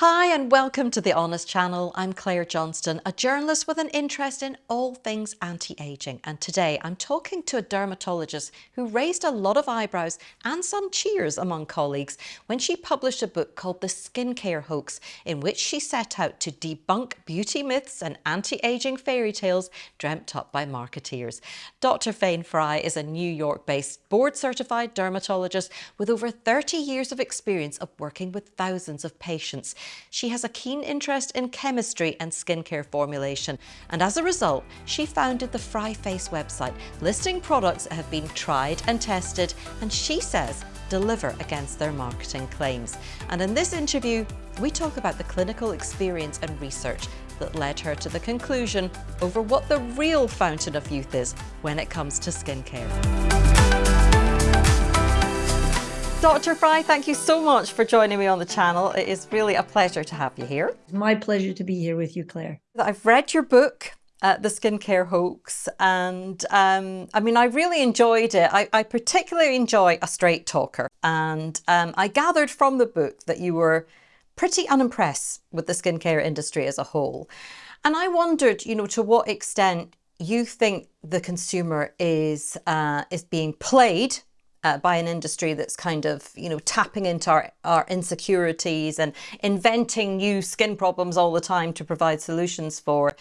Hi and welcome to The Honest Channel. I'm Claire Johnston, a journalist with an interest in all things anti-aging. And today I'm talking to a dermatologist who raised a lot of eyebrows and some cheers among colleagues when she published a book called The Skincare Hoax, in which she set out to debunk beauty myths and anti-aging fairy tales dreamt up by marketeers. Dr. Fayne Frey is a New York-based board-certified dermatologist with over 30 years of experience of working with thousands of patients. She has a keen interest in chemistry and skincare formulation, and as a result, she founded the Fry Face website, listing products that have been tried and tested, and she says deliver against their marketing claims. And in this interview, we talk about the clinical experience and research that led her to the conclusion over what the real fountain of youth is when it comes to skincare. Dr. Frey, thank you so much for joining me on the channel. It is really a pleasure to have you here. My pleasure to be here with you, Claire. I've read your book, uh, The Skincare Hoax, and um, I mean, I really enjoyed it. I, I particularly enjoy a straight talker. And um, I gathered from the book that you were pretty unimpressed with the skincare industry as a whole. And I wondered, you know, to what extent you think the consumer is uh, is being played uh, by an industry that's kind of, you know, tapping into our, our insecurities and inventing new skin problems all the time to provide solutions for,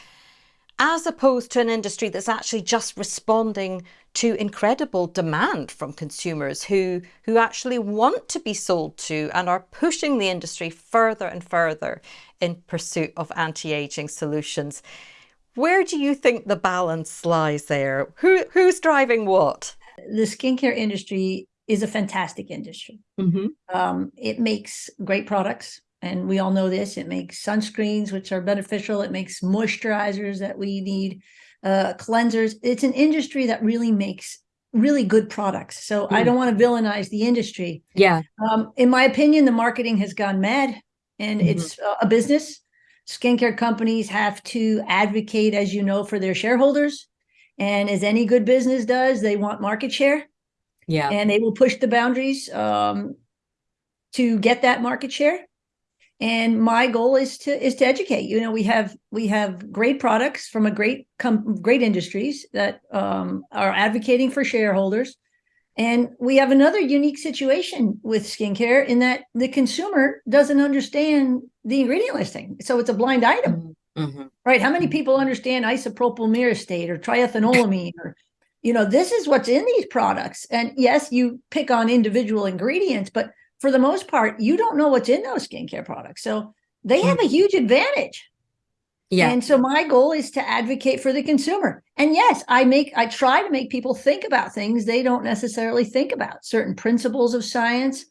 as opposed to an industry that's actually just responding to incredible demand from consumers who, who actually want to be sold to and are pushing the industry further and further in pursuit of anti-aging solutions. Where do you think the balance lies there? Who, who's driving what? The skincare industry is a fantastic industry. Mm -hmm. um, it makes great products. And we all know this, it makes sunscreens, which are beneficial. It makes moisturizers that we need, uh, cleansers. It's an industry that really makes really good products. So mm. I don't want to villainize the industry. Yeah. Um, in my opinion, the marketing has gone mad and mm -hmm. it's a business. Skincare companies have to advocate, as you know, for their shareholders. And as any good business does, they want market share. Yeah. And they will push the boundaries um, to get that market share. And my goal is to is to educate. You know, we have we have great products from a great com great industries that um, are advocating for shareholders. And we have another unique situation with skincare in that the consumer doesn't understand the ingredient listing. So it's a blind item. Mm -hmm. Mm. Right? How many mm-hmm. people understand isopropyl myristate or triethanolamine or you know, this is what's in these products. And yes, you pick on individual ingredients, but for the most part, you don't know what's in those skincare products. So they have a mm-hmm. huge advantage. Yeah. And so my goal is to advocate for the consumer. And yes, I make I try to make people think about things they don't necessarily think about, certain principles of science.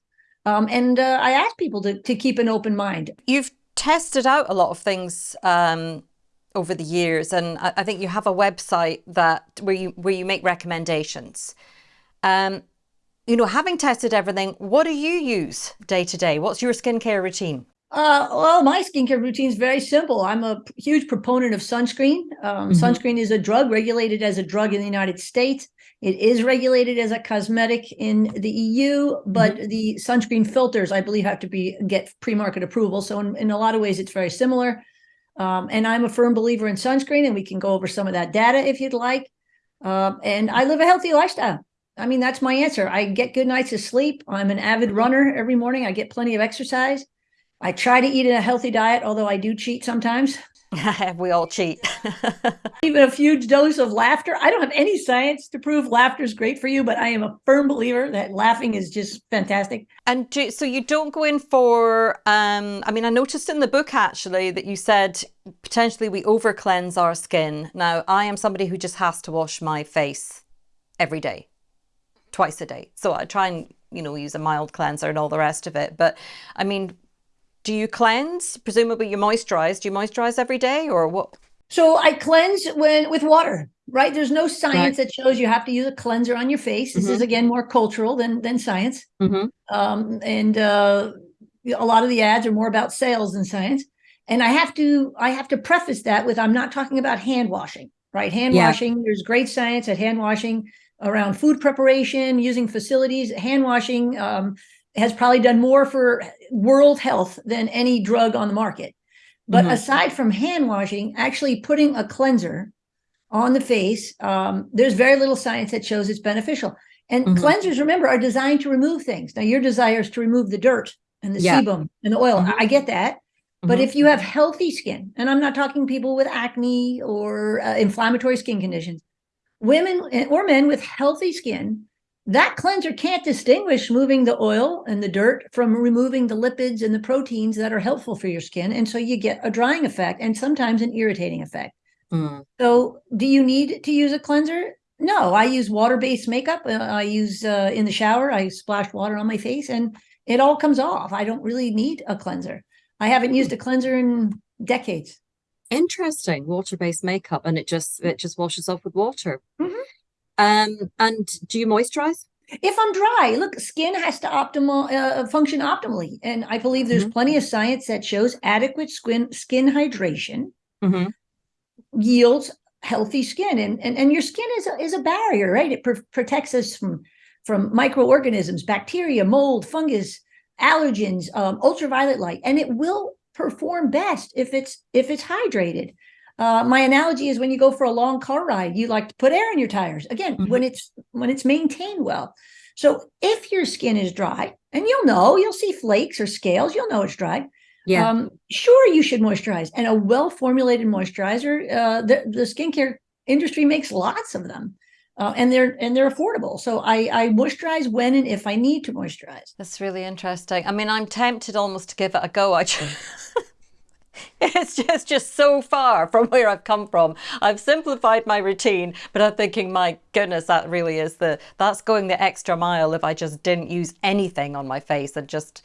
Um, and uh, I ask people to, to keep an open mind. You've tested out a lot of things um, over the years, and I, I, think you have a website that where you where you make recommendations. Um, you know, having tested everything, what do you use day to day? What's your skincare routine? Uh, well, my skincare routine is very simple. I'm a huge proponent of sunscreen. Um, mm -hmm. Sunscreen is a drug regulated as a drug in the United States. It is regulated as a cosmetic in the EU, but mm -hmm. the sunscreen filters, I believe, have to be get pre-market approval. So in, in a lot of ways, it's very similar. Um, and I'm a firm believer in sunscreen, and we can go over some of that data if you'd like. Uh, and I live a healthy lifestyle. I mean, that's my answer. I get good nights of sleep. I'm an avid runner every morning. I get plenty of exercise. I try to eat a healthy diet, although I do cheat sometimes. we all cheat. Even a huge dose of laughter. I don't have any science to prove laughter is great for you, but I am a firm believer that laughing is just fantastic. And do, so you don't go in for, um, I mean, I noticed in the book actually that you said potentially we over cleanse our skin. Now, I am somebody who just has to wash my face every day, twice a day. So I try and, you know, use a mild cleanser and all the rest of it. But I mean, do you cleanse? Presumably you moisturize. Do you moisturize every day or what? So I cleanse when with water, right? There's no science right. that shows you have to use a cleanser on your face. This mm -hmm. is mm-hmm. again more cultural than than science. Mm -hmm. um, and uh, a lot of the ads are more about sales than science. And I have to I have to preface that with I'm not talking about hand washing, right? Hand yeah. washing. There's great science at hand washing around food preparation, using facilities, hand washing. Um, has probably done more for world health than any drug on the market. But mm-hmm. aside from hand washing, actually putting a cleanser on the face, um, there's very little science that shows it's beneficial. And mm-hmm. cleansers, remember, are designed to remove things. Now, your desire is to remove the dirt and the yeah. sebum and the oil. Mm-hmm. I get that. But mm-hmm. if you have healthy skin, and I'm not talking people with acne or uh, inflammatory skin conditions, women eh, or men with healthy skin, that cleanser can't distinguish moving the oil and the dirt from removing the lipids and the proteins that are helpful for your skin. And so you get a drying effect and sometimes an irritating effect. Mm. So, do you need to use a cleanser? No, I use water-based makeup. Uh, I use uh, in the shower. I splash water on my face, and it all comes off. I don't really need a cleanser. I haven't used a cleanser in decades. Interesting, water-based makeup, and it just it just washes off with water. Mm-hmm. Um, and do you moisturize? If I'm dry, look, skin has to optimal uh, function optimally, and I believe there's mm-hmm. plenty of science that shows adequate skin skin hydration mm-hmm. yields healthy skin. And and, and your skin is a, is a barrier right? It pr- protects us from from microorganisms bacteria mold fungus allergens um, ultraviolet light. And it will perform best if it's if it's hydrated uh, my analogy is when you go for a long car ride you like to put air in your tires again mm-hmm. when it's when it's maintained well so if your skin is dry and you'll know you'll see flakes or scales you'll know it's dry yeah. Um, sure, you should moisturize. And a well formulated moisturizer, uh, the, the skincare industry makes lots of them. Uh, and they're and they're affordable. So I, I moisturize when and if I need to moisturize. That's really interesting. I mean, I'm tempted almost to give it a go. I it's just just so far from where I've come from. I've simplified my routine, but I'm thinking, my goodness, that really is the that's going the extra mile. If I just didn't use anything on my face and just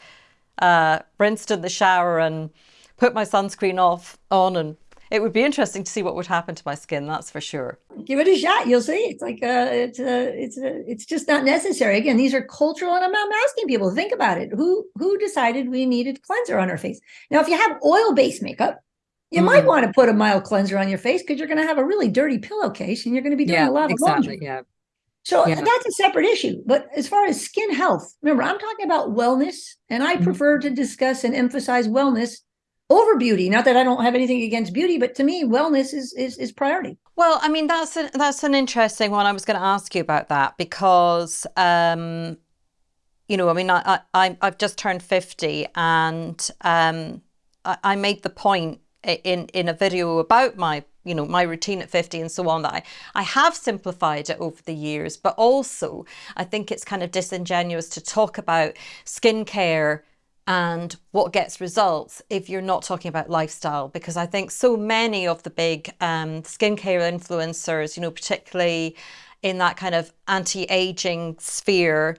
uh, rinsed in the shower and put my sunscreen off on and it would be interesting to see what would happen to my skin that's for sure give it a shot you'll see it's like uh it's uh it's uh, it's just not necessary again these are cultural and i'm, I'm asking people to think about it who who decided we needed cleanser on our face now if you have oil-based makeup you mm. might want to put a mild cleanser on your face because you're going to have a really dirty pillowcase and you're going to be doing yeah, a lot of exactly, laundry. Yeah. So yeah. that's a separate issue. But as far as skin health, remember, I'm talking about wellness, and I mm-hmm. prefer to discuss and emphasize wellness over beauty. Not that I don't have anything against beauty, but to me, wellness is is, is priority. Well, I mean, that's a, that's an interesting one. I was going to ask you about that because, um, you know, I mean, I, I I've just turned fifty, and um, I, I made the point in in a video about my you know my routine at 50 and so on that I, I have simplified it over the years but also i think it's kind of disingenuous to talk about skincare and what gets results if you're not talking about lifestyle because i think so many of the big um, skincare influencers you know particularly in that kind of anti-aging sphere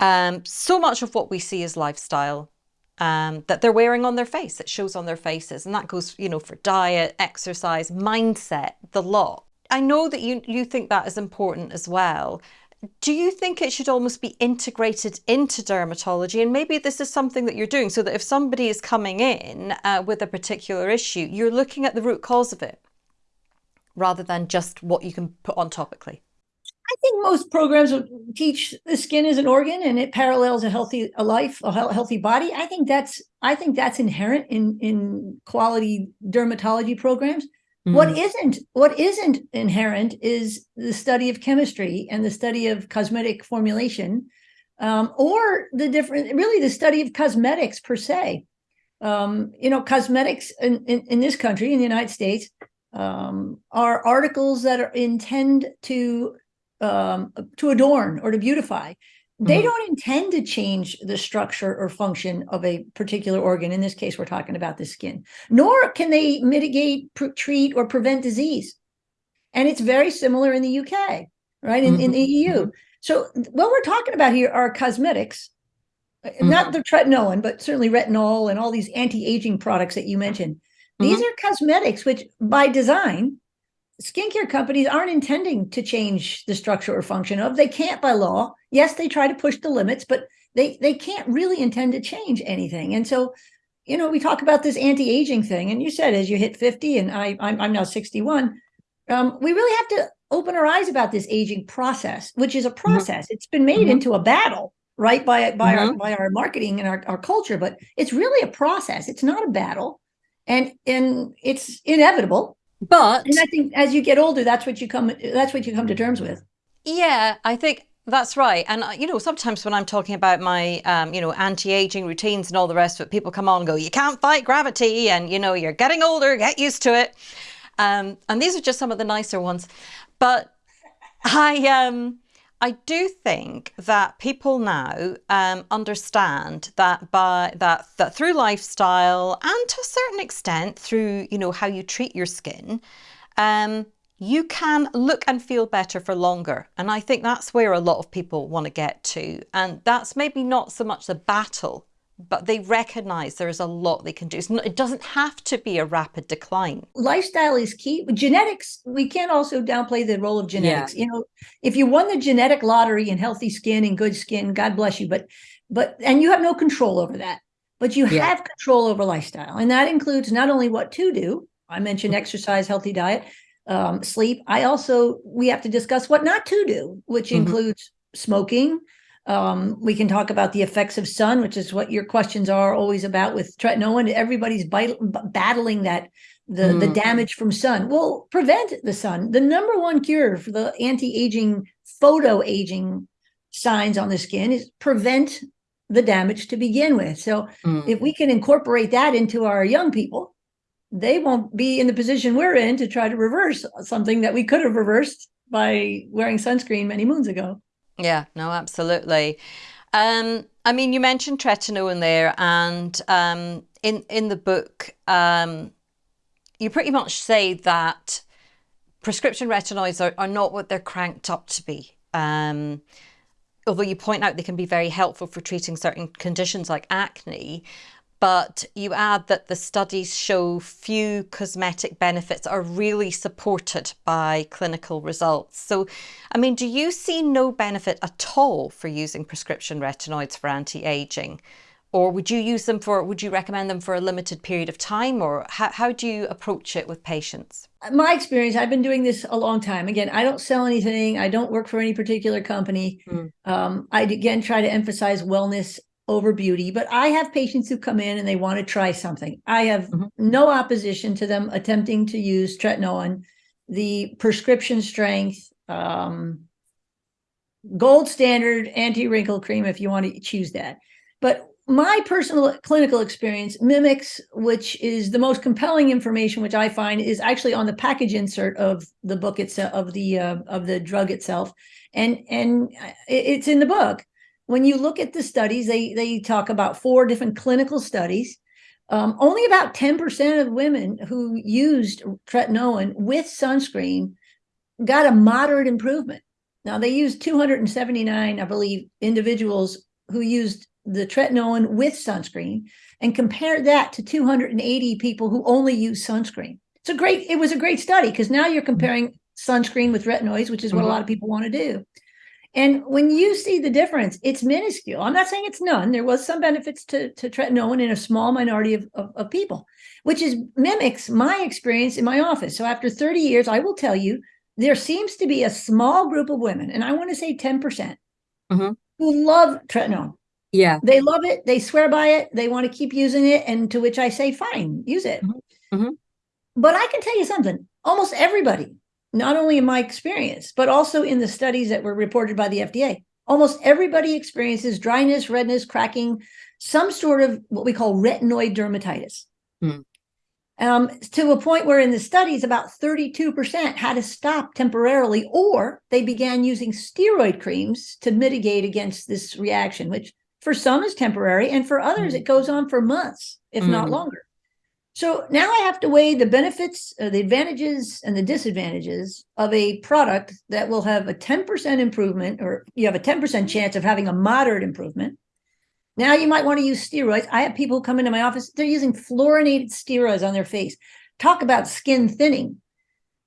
um, so much of what we see is lifestyle um, that they're wearing on their face. It shows on their faces, and that goes, you know, for diet, exercise, mindset, the lot. I know that you you think that is important as well. Do you think it should almost be integrated into dermatology? And maybe this is something that you're doing so that if somebody is coming in uh, with a particular issue, you're looking at the root cause of it rather than just what you can put on topically. I think most programs teach the skin is an organ and it parallels a healthy a life, a healthy body. I think that's I think that's inherent in in quality dermatology programs. Mm. What isn't what isn't inherent is the study of chemistry and the study of cosmetic formulation, um, or the different really the study of cosmetics per se. Um, you know, cosmetics in, in, in this country, in the United States, um, are articles that are intend to um, to adorn or to beautify. They mm-hmm. don't intend to change the structure or function of a particular organ. In this case, we're talking about the skin. Nor can they mitigate, treat, or prevent disease. And it's very similar in the UK, right? In, mm-hmm. in the EU. Mm-hmm. So what we're talking about here are cosmetics, uh, mm-hmm. not the tretinoin, but certainly retinol and all these anti-aging products that you mentioned. These mm-hmm. are cosmetics, which by design skincare companies aren't intending to change the structure or function of. They can't by law. Yes, they try to push the limits, but they they can't really intend to change anything. And so, you know, we talk about this anti-aging thing, and you said as you hit 50, and I I'm, I'm now 61. Um, we really have to open our eyes about this aging process, which is a mm-hmm. process. Mm-hmm. It's been made mm-hmm. into a battle. right by by mm -hmm. our mm-hmm. by our marketing and our, our culture but it's really a process it's not a battle and and it's inevitable but and i think as you get older that's what you come that's what you come to terms with yeah i think that's right. And, uh, you know, sometimes when I'm talking about my, um, you know, anti-aging routines and all the rest of it, people come on and go, you can't fight gravity and, you know, you're getting older, get used to it. Um, and these are just some of the nicer ones. But I, um, I do think that people now um, understand that by that that through lifestyle and to a certain extent through you know how you treat your skin, um, you can look and feel better for longer. And I think that's where a lot of people want to get to. And that's maybe not so much the battle, but they recognize there is a lot they can do. it doesn't have to be a rapid decline. Lifestyle is key. Genetics, we can't also downplay the role of genetics. Yeah. You know, if you won the genetic lottery and healthy skin and good skin, God bless you. But, but, and you have no control over that, but you yeah. have control over lifestyle. And that includes not only what to do, I mentioned mm-hmm. exercise, healthy diet, um, sleep. I also, we have to discuss what not to do, which mm -hmm. includes smoking. Um, we can talk about the effects of sun, which is what your questions are always about with tretinoin. Everybody's battling that the mm. the damage from sun. Well, prevent the sun. The number one cure for the anti-aging, photo-aging signs on the skin is prevent the damage to begin with. So mm. if we can incorporate that into our young people, they won't be in the position we're in to try to reverse something that we could have reversed by wearing sunscreen many moons ago. Yeah, no, absolutely. Um, I mean, you mentioned tretinoin there, and um, in in the book, um, you pretty much say that prescription retinoids are, are not what they're cranked up to be. Um, although you point out they can be very helpful for treating certain conditions like acne, but you add that the studies show few cosmetic benefits are really supported by clinical results. So, I mean, do you see no benefit at all for using prescription retinoids for anti-aging? Or would you use them for, would you recommend them for a limited period of time? Or how, how do you approach it with patients? My experience, I've been doing this a long time. Again, I don't sell anything. I don't work for any particular company. Mm. Um, I, again, try to emphasize wellness over beauty, but I have patients who come in and they want to try something. I have mm -hmm. no opposition to them attempting to use tretinoin, the prescription strength, um, gold standard anti-wrinkle cream if you want to choose that. But my personal clinical experience mimics, which is the most compelling information, which I find is actually on the package insert of the book itself, of the uh, of the drug itself, and and it's in the book when you look at the studies, they, they talk about four different clinical studies. Um, only about 10% of women who used tretinoin with sunscreen got a moderate improvement. Now they used 279, I believe, individuals who used the tretinoin with sunscreen and compared that to 280 people who only use sunscreen. It's a great, it was a great study because now you're comparing sunscreen with retinoids, which is what mm -hmm. a mm-hmm. lot of people want to do. And when you see the difference, it's minuscule. I'm not saying it's none. There was some benefits to, to tretinoin in a small minority of, of, of, people, which is mimics my experience in my office. So after 30 years, I will tell you, there seems to be a small group of women, and I want to say 10%, percent mm -hmm. who love tretinoin. Yeah. They love it. They swear by it. They want to keep using it. And to which I say, fine, use it. Mm -hmm. Mm -hmm. But I can tell you something, almost everybody not only in my experience, but also in the studies that were reported by the FDA. Almost everybody experiences dryness, redness, cracking, some sort of what we call retinoid dermatitis. Hmm. Um, to a point where in the studies, about 32% had to stop temporarily, or they began using steroid creams to mitigate against this reaction, which for some is temporary, and for others, mm. it goes on for months, if mm. not hmm. longer. So now I have to weigh the benefits, uh, the advantages and the disadvantages of a product that will have a 10% improvement, or you have a 10% chance of having a moderate improvement. Now you might want to use steroids. I have people come into my office, they're using fluorinated steroids on their face. Talk about skin thinning.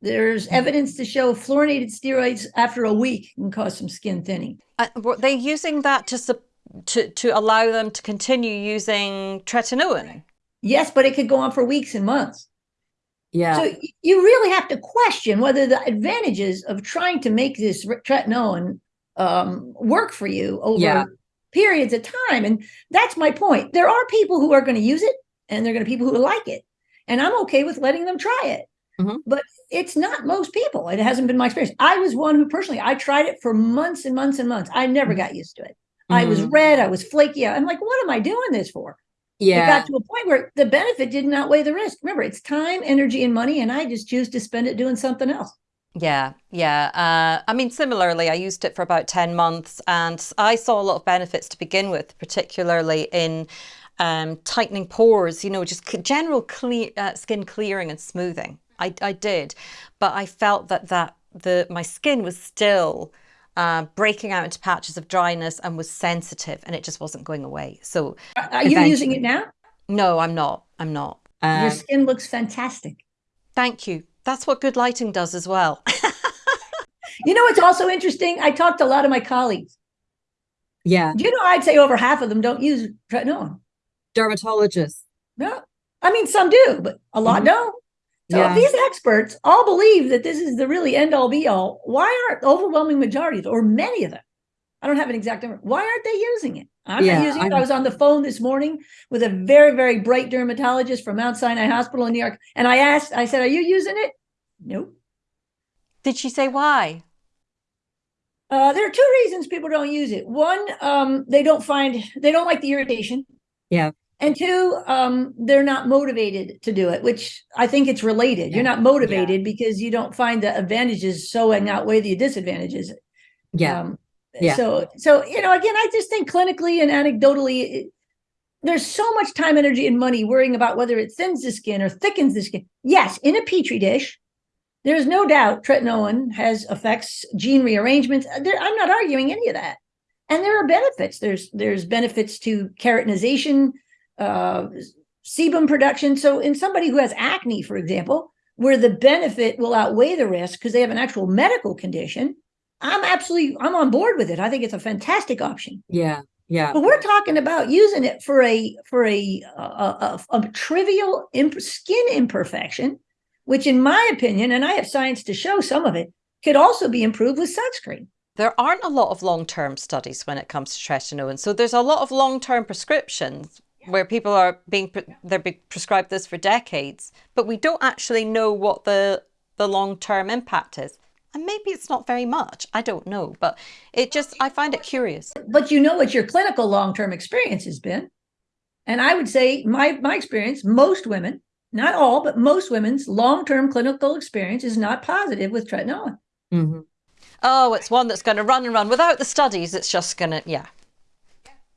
There's mm. evidence to show fluorinated steroids after a week can cause some skin thinning. Uh, were they using that to, to, to allow them to continue using tretinoin? Yes, but it could go on for weeks and months. Yeah. So you really have to question whether the advantages of trying to make this tretinoin um, work for you over yeah. periods of time. And that's my point. There are people who are going to use it and there are going to be people who like it. And I'm okay with letting them try it. Mhm. But it's not most people. It hasn't been my experience. I was one who personally, I tried it for months and months and months. I never Mhm. got used to it. I was Mhm. red. I was flaky. I'm like, what am I doing this for? It Yeah. got to a point where the benefit didn't outweigh the risk. Remember, it's time, energy, and money, and I just choose to spend it doing something else. Yeah, yeah. Uh, I mean, similarly, I used it for about 10 months and I saw a lot of benefits to begin with, particularly in um, tightening pores, you know, just general clear, uh, skin clearing and smoothing. I, I did, but I felt that, that the my skin was still uh, breaking out into patches of dryness and was sensitive and it just wasn't going away. So, Are you using it now? no, I'm not. I'm not. Your Um, skin looks fantastic. Thank you. That's what good lighting does as well. You know what's also interesting? I talked to a lot of my colleagues. yeah. You know I'd say over half of them don't use tretinoin? Dermatologists. No. I mean, some do, but a lot Mhm. don't. So Yeah. if these experts all believe that this is the really end all be all, why aren't overwhelming majorities or many of them? I don't have an exact number. Why aren't they using it? I'm Yeah, not using it. I was on the phone this morning with a very, very bright dermatologist from Mount Sinai Hospital in New York. And I asked, I said, Are you using it? Nope. Did she say why? Uh, there are two reasons people don't use it. One, um, they don't find they don't like the irritation. Yeah. And two, um, they're not motivated to do it, which I think it's related. You're not motivated because you don't find the advantages so and outweigh the disadvantages. Yeah. Um, Yeah. So, so you know, again, I just think clinically and anecdotally, it, there's so much time, energy, and money worrying about whether it thins the skin or thickens the skin. Yes, in a petri dish, there's no doubt tretinoin has effects gene rearrangements. Uh, There, I'm not arguing any of that, and there are benefits. There's there's benefits to keratinization, uh, sebum production. So, in somebody who has acne, for example, where the benefit will outweigh the risk because they have an actual medical condition, I'm absolutely I'm on board with it. I think it's a fantastic option. Yeah. Yeah. But we're talking about using it for a for a a, a, a trivial imp- skin imperfection, which, in my opinion, and I have science to show some of it, could also be improved with sunscreen. There aren't a lot of long-term studies when it comes to tretinoin. So there's a lot of long-term prescriptions where people are being pre- they're being prescribed this for decades, but we don't actually know what the the long-term impact is. And maybe it's not very much. I don't know, but it just I find it curious. But you know what your clinical long term experience has been, and I would say my my experience, most women, not all, but most women's long term clinical experience is not positive with tretinoin. Mhm. Oh, it's one that's going to run and run without the studies. It's just going to yeah.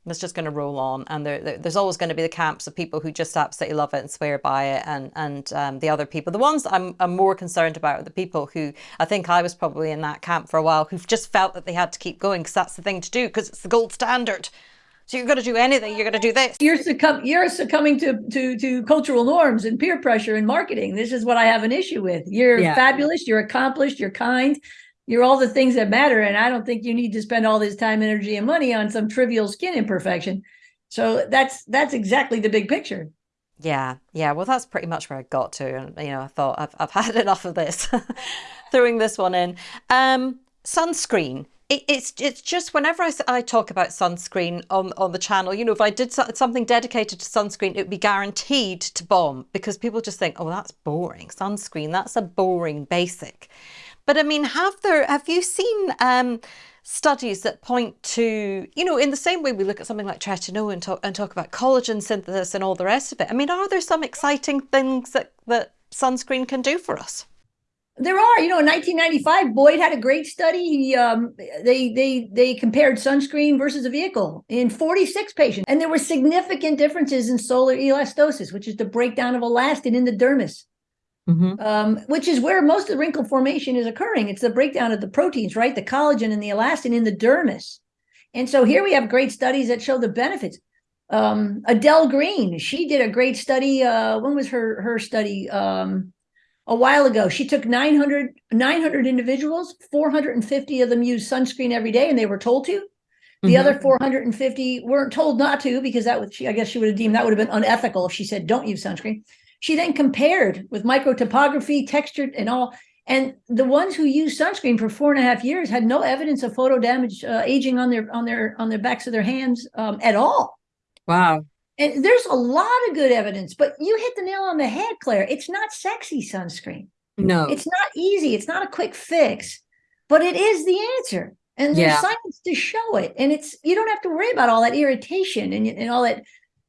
It's just going to roll on, and there, there- there's always going to be the camps of people who just absolutely love it and swear by it, and and um, the other people. The ones that I'm, I'm more concerned about are the people who I think I was probably in that camp for a while, who've just felt that they had to keep going because that's the thing to do because it's the gold standard. So you're going to do anything, you're going to do this. You're succumb you're succumbing to to to cultural norms and peer pressure and marketing. This is what I have an issue with. You're Yeah. fabulous, you're accomplished, you're kind, you're all the things that matter. And I don't think you need to spend all this time, energy, and money on some trivial skin imperfection. So that's that's exactly the big picture. Yeah, yeah. Well, that's pretty much where I got to, and you know, I thought I've I've had enough of this, throwing this one in. Um, sunscreen. It, it's it's just whenever I, I talk about sunscreen on on the channel, you know, if I did so- something dedicated to sunscreen, it would be guaranteed to bomb because people just think, oh, that's boring. Sunscreen, that's a boring basic. But I mean, have there have you seen um, studies that point to you know in the same way we look at something like tretinoin and talk, and talk about collagen synthesis and all the rest of it? I mean, are there some exciting things that that sunscreen can do for us? There are, you know, in 1995, Boyd had a great study. He, um, they, they, they compared sunscreen versus a vehicle in 46 patients, and there were significant differences in solar elastosis, which is the breakdown of elastin in the dermis, Mhm. um, which is where most of the wrinkle formation is occurring. It's the breakdown of the proteins, right? The collagen and the elastin in the dermis. And so here we have great studies that show the benefits. Um, Adele Green, she did a great study. Uh, when was her her study? Um, a while ago. She took 900, 900 individuals, 450 of them used sunscreen every day, and they were told to. The Mhm. other 450 weren't told not to because that would, she, I guess she would have deemed that would have been unethical if she said, don't use sunscreen. She then compared with microtopography, textured, and all. And the ones who used sunscreen for four and a half years had no evidence of photo damage, uh, aging on their on their on their backs of their hands um, at all. Wow. And there's a lot of good evidence, but you hit the nail on the head, Claire. It's not sexy sunscreen. No. It's not easy. It's not a quick fix, but it is the answer. And there's Yeah. science to show it. And it's you don't have to worry about all that irritation and, and all that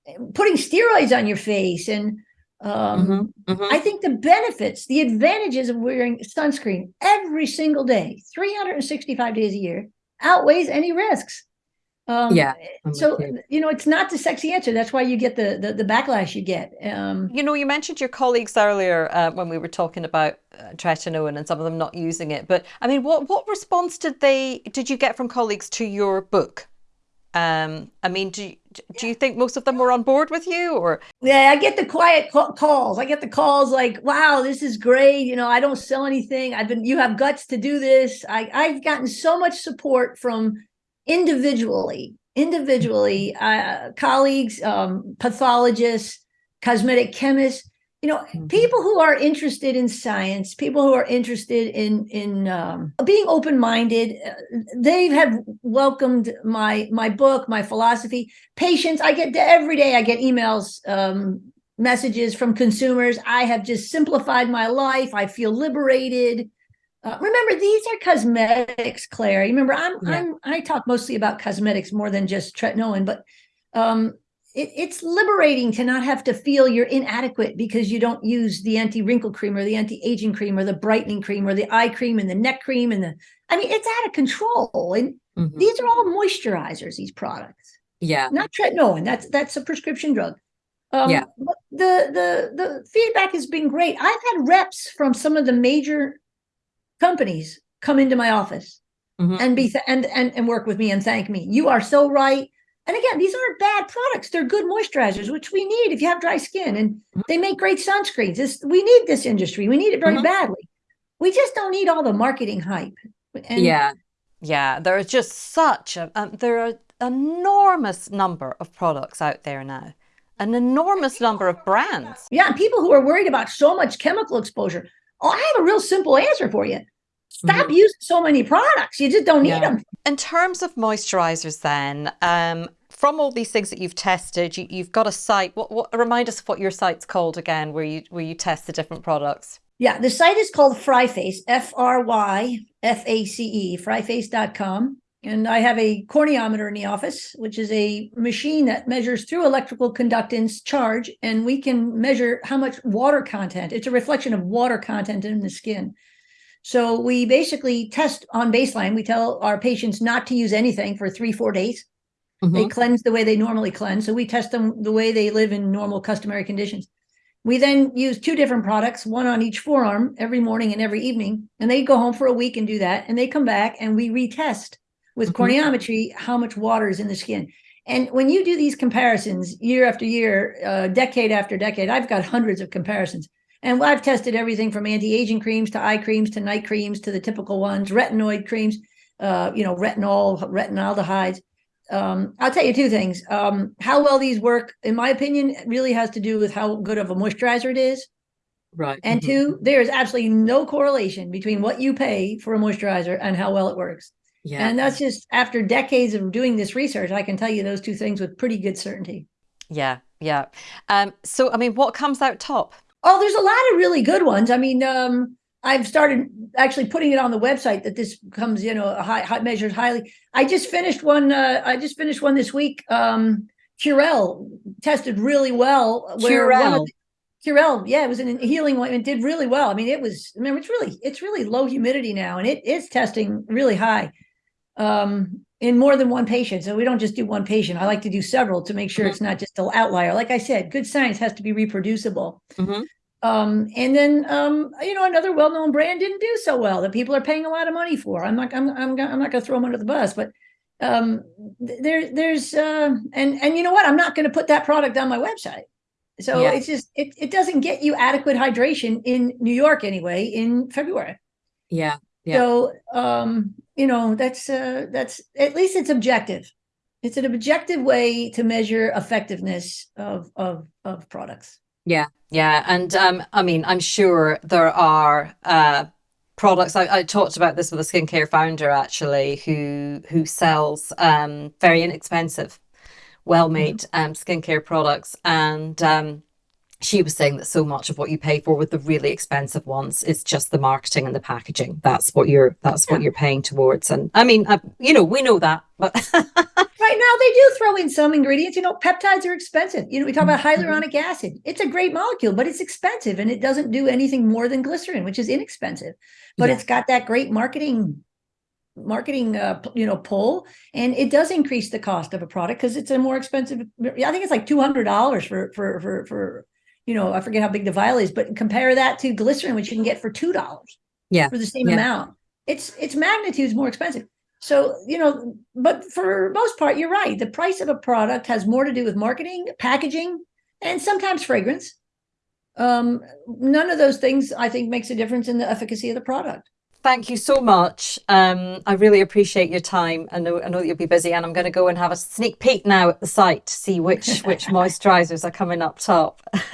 eh, putting steroids on your face. And um, Mhm, mhm. I think the benefits, the advantages of wearing sunscreen every single day, 365 days a year, outweighs any risks. Um, Yeah, I'm So you. you know, it's not the sexy answer. That's why you get the the, the backlash you get. Um, You know, you mentioned your colleagues earlier uh, when we were talking about uh, tretinoin and some of them not using it. But I mean, what what response did they did you get from colleagues to your book? Um, I mean, do you, do you think most of them were on board with you, or Yeah, I get the quiet ca- calls. I get the calls like, "Wow, this is great." You know, I don't sell anything. I've been you have guts to do this. I I've gotten so much support from individually, individually, uh, colleagues, um, pathologists, cosmetic chemists. You know, Mhm. people who are interested in science, people who are interested in in um, being open minded. Uh, they have welcomed my my book, my philosophy patients i get every day i get emails um, messages from consumers i have just simplified my life i feel liberated uh, remember these are cosmetics claire You remember i'm Yeah. i'm i talk mostly about cosmetics more than just tretinoin but um it, it's liberating to not have to feel you're inadequate because you don't use the anti-wrinkle cream or the anti-aging cream or the brightening cream or the eye cream and the neck cream and the i mean it's out of control and Mhm. these are all moisturizers these products Yeah. not tretinoin. That's that's a prescription drug. Um, Yeah. the the the feedback has been great. I've had reps from some of the major companies come into my office Mhm. and be and and and work with me and thank me. You are so right. And again, these aren't bad products. They're good moisturizers, which we need if you have dry skin, and Mhm. they make great sunscreens. This we need this industry. We need it very Mhm. badly. We just don't need all the marketing hype. And Yeah. yeah, are just such a um, there are enormous number of products out there now, an enormous number of brands. Yeah, people who are worried about so much chemical exposure. Oh, I have a real simple answer for you. Stop using so many products. You just don't need Yeah. them. In terms of moisturizers, then, um, from all these things that you've tested, you, you've got a site. What, what remind us of what your site's called again, where you where you test the different products. Yeah, the site is called Fryface, F R Y F A C E, fryface.com. And I have a corneometer in the office, which is a machine that measures through electrical conductance charge, and we can measure how much water content. It's a reflection of water content in the skin. So we basically test on baseline. We tell our patients not to use anything for three, four days. They Mhm. cleanse the way they normally cleanse. So we test them the way they live in normal customary conditions. We then use two different products, one on each forearm every morning and every evening. And they go home for a week and do that. And they come back and we retest with Mhm. corneometry how much water is in the skin. And when you do these comparisons year after year, uh, decade after decade, I've got hundreds of comparisons. And I've tested everything from anti-aging creams to eye creams to night creams to the typical ones, retinoid creams, uh, you know, retinol, retinaldehydes. Um, I'll tell you two things. Um, how well these work, in my opinion, really has to do with how good of a moisturizer it is. Right. And Mhm. two, there is absolutely no correlation between what you pay for a moisturizer and how well it works. Yeah. And that's just after decades of doing this research, I can tell you those two things with pretty good certainty. Yeah, yeah. Um, so, I mean, what comes out top? Oh, there's a lot of really good ones. I mean, um, I've started actually putting it on the website that this comes, you know, a high, high measured highly. I just finished one. Uh, I just finished one this week. Um, Curel tested really well. Where Curel. Curel, yeah, it was an healing one. It did really well. I mean, it was. Remember, it's really, it's really low humidity now, and it is testing really high um, in more than one patient. So we don't just do one patient. I like to do several to make sure Mhm. it's not just an outlier. Like I said, good science has to be reproducible. Mhm. Um, and then um, you know another well-known brand didn't do so well that people are paying a lot of money for. I'm not I'm I'm, I'm not going to throw them under the bus, but um, there there's uh, and and you know what? I'm not going to put that product on my website. So Yeah. it's just it it doesn't get you adequate hydration in New York anyway in February. Yeah. Yeah. So um, you know that's uh, that's at least it's objective. It's an objective way to measure effectiveness of of of products. Yeah. Yeah, and um, I mean, I'm sure there are uh, products. I, I, talked about this with a skincare founder actually, who who sells um, very inexpensive, well-made mm-hmm. um, skincare products, and um, she was saying that so much of what you pay for with the really expensive ones is just the marketing and the packaging. That's what you're that's yeah. what you're paying towards. And I mean, I, you know, we know that, but right now they do throw in some ingredients. You know, peptides are expensive. You know, we talk about mm-hmm. hyaluronic acid. It's a great molecule, but it's expensive and it doesn't do anything more than glycerin, which is inexpensive. But yeah. it's got that great marketing marketing uh, you know pull and it does increase the cost of a product because it's a more expensive i think it's like $200 for for for for you know, I forget how big the vial is, but compare that to glycerin, which you can get for two dollars. Yeah. For the same yeah. amount. It's it's magnitudes more expensive. So, you know, but for most part, you're right. The price of a product has more to do with marketing, packaging, and sometimes fragrance. Um, none of those things I think makes a difference in the efficacy of the product. Thank you so much. Um, I really appreciate your time. I know I know that you'll be busy, and I'm going to go and have a sneak peek now at the site to see which which moisturizers are coming up top.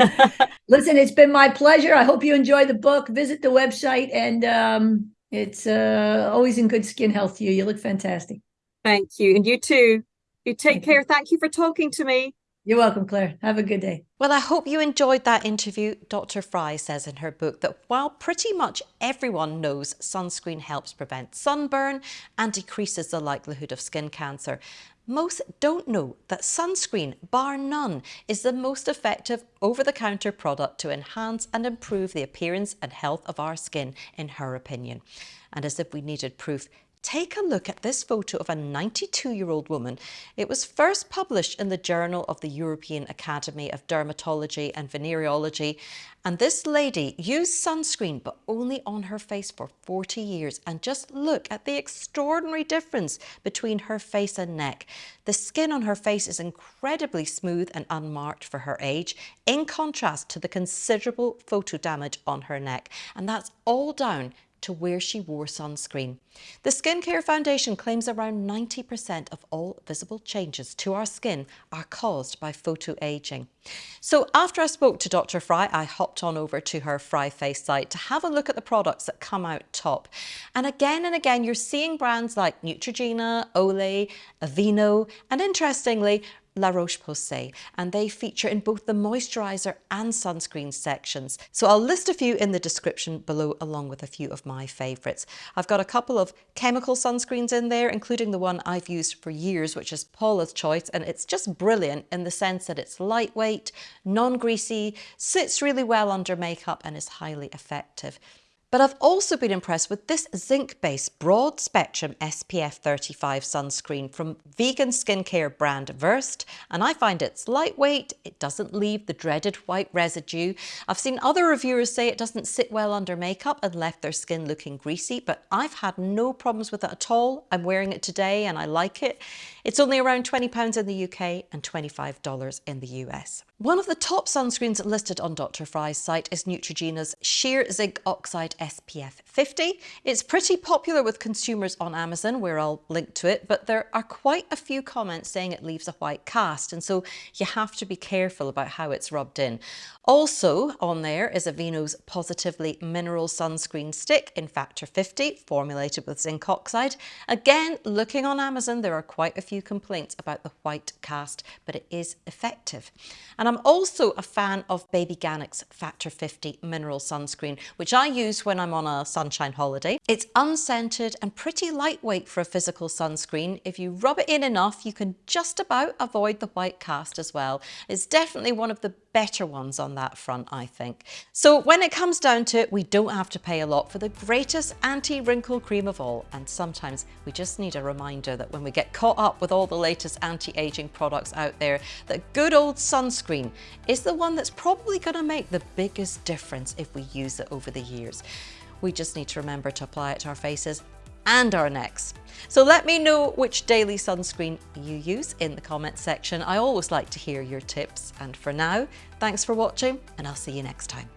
Listen, it's been my pleasure. I hope you enjoy the book. Visit the website, and um, it's uh, always in good skin health to you. You look fantastic. Thank you, and you too. You take Thank care. You. Thank you for talking to me. You're welcome, Claire. Have a good day. Well, I hope you enjoyed that interview. Dr. Frey says in her book that while pretty much everyone knows sunscreen helps prevent sunburn and decreases the likelihood of skin cancer, most don't know that sunscreen, bar none, is the most effective over-the-counter product to enhance and improve the appearance and health of our skin, in her opinion. And as if we needed proof, Take a look at this photo of a 92-year-old woman. It was first published in the Journal of the European Academy of Dermatology and Venereology. And this lady used sunscreen, but only on her face for 40 years. And just look at the extraordinary difference between her face and neck. The skin on her face is incredibly smooth and unmarked for her age, in contrast to the considerable photo damage on her neck. And that's all down to where she wore sunscreen. The Skin Cancer Foundation claims around 90% of all visible changes to our skin are caused by photoaging. So after I spoke to Dr. Frey, I hopped on over to her Fry Face site to have a look at the products that come out top. And again and again, you're seeing brands like Neutrogena, Olay, Aveeno, and interestingly, La Roche-Posay and they feature in both the moisturiser and sunscreen sections. So I'll list a few in the description below along with a few of my favourites. I've got a couple of chemical sunscreens in there including the one I've used for years which is Paula's Choice and it's just brilliant in the sense that it's lightweight, non-greasy, sits really well under makeup and is highly effective. But I've also been impressed with this zinc-based broad spectrum SPF 35 sunscreen from vegan skincare brand Versed and I find it's lightweight, it doesn't leave the dreaded white residue. I've seen other reviewers say it doesn't sit well under makeup and left their skin looking greasy but I've had no problems with it at all. I'm wearing it today and I like it. It's only around £20 in the UK and $25 in the US. One of the top sunscreens listed on Dr. Frey's site is Neutrogena's Sheer Zinc Oxide SPF 50. It's pretty popular with consumers on Amazon, where I'll link to it, but there are quite a few comments saying it leaves a white cast, and so you have to be careful about how it's rubbed in. Also on there is Aveeno's Positively Mineral Sunscreen Stick in Factor 50, formulated with zinc oxide. Again, looking on Amazon, there are quite a few complaints about the white cast, but it is effective. And I'm also a fan of Babyganics Factor 50 Mineral Sunscreen, which I use when I'm on a sunshine holiday. It's unscented and pretty lightweight for a physical sunscreen. If you rub it in enough, you can just about avoid the white cast as well. It's definitely one of the better ones on that front, I think. So when it comes down to it, we don't have to pay a lot for the greatest anti-wrinkle cream of all. And sometimes we just need a reminder that when we get caught up with all the latest anti-aging products out there, that good old sunscreen is the one that's probably going to make the biggest difference if we use it over the years. We just need to remember to apply it to our faces and our necks. So let me know which daily sunscreen you use in the comments section. I always like to hear your tips. And for now, thanks for watching and I'll see you next time.